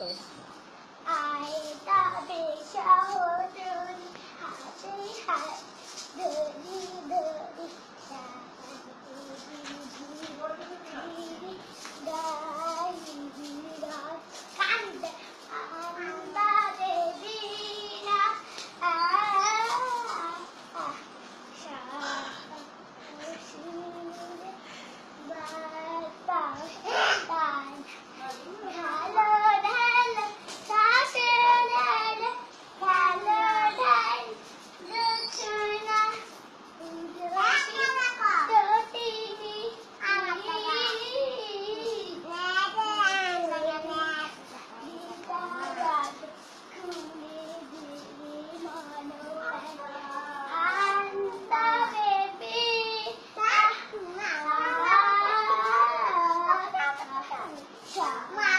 爱大比小 Mamá.